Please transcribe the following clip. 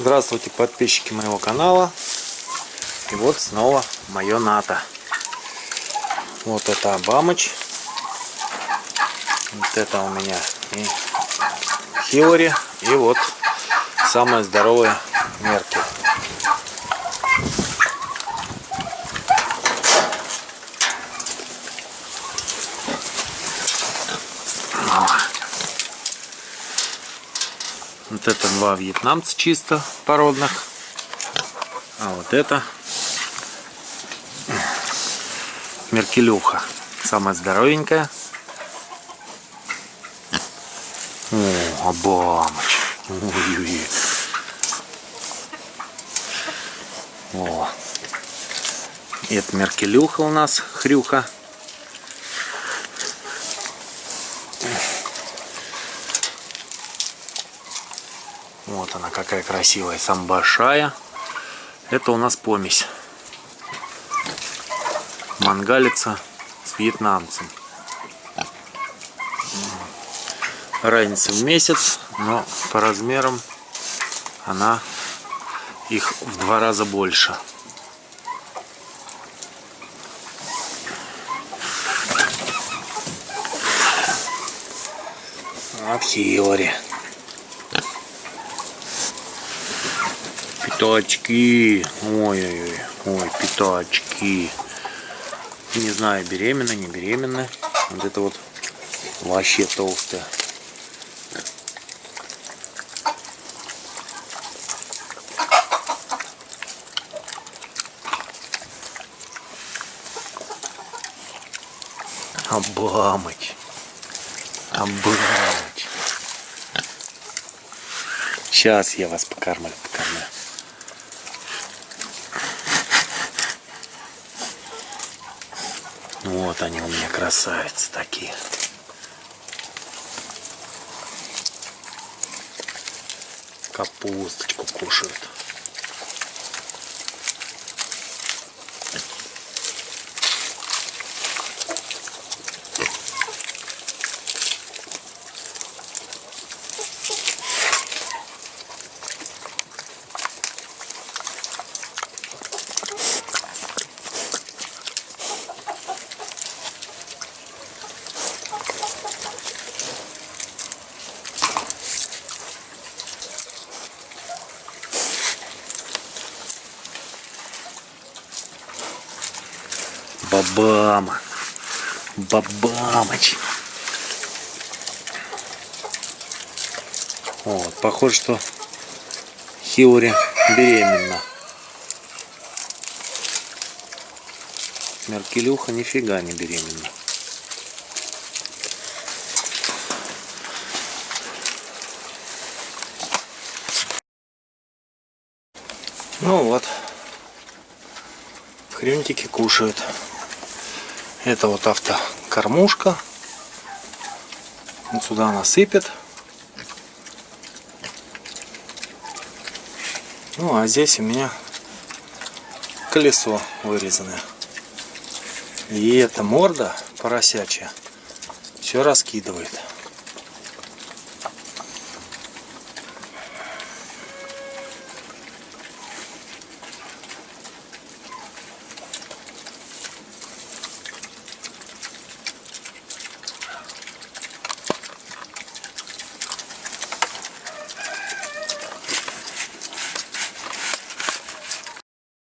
Здравствуйте, подписчики моего канала. И вот снова мое НАТО. Вот это Обамыч. Вот это у меня и Хилари. И вот самая здоровая Меркель. Вот это два вьетнамца чисто породных. А вот это Меркелюха. Самая здоровенькая. О, Обамыч. Ой-ой-ой. О. Это Меркелюха у нас, хрюха. Вот она какая красивая, сам большая. Это у нас помесь. Мангалица с вьетнамцем. Разница в месяц, но по размерам она их в два раза больше. Вот Хилари. Пятачки. Ой-ой-ой. Ой, пятачки. Не знаю, беременна, не беременна. Вот это вот вообще толстая. Обамыч. Обамыч. Сейчас я вас покормлю, покормлю. Вот они у меня красавицы такие. Капусточку кушают. Бабама. Бабамыч. Вот, похоже, что Хилари беременна. Меркелюха нифига не беременна. Ну вот, хрюнтики кушают. Это вот автокормушка. Вот сюда она сыпет. Ну а здесь у меня колесо вырезанное. И эта морда поросячья все раскидывает.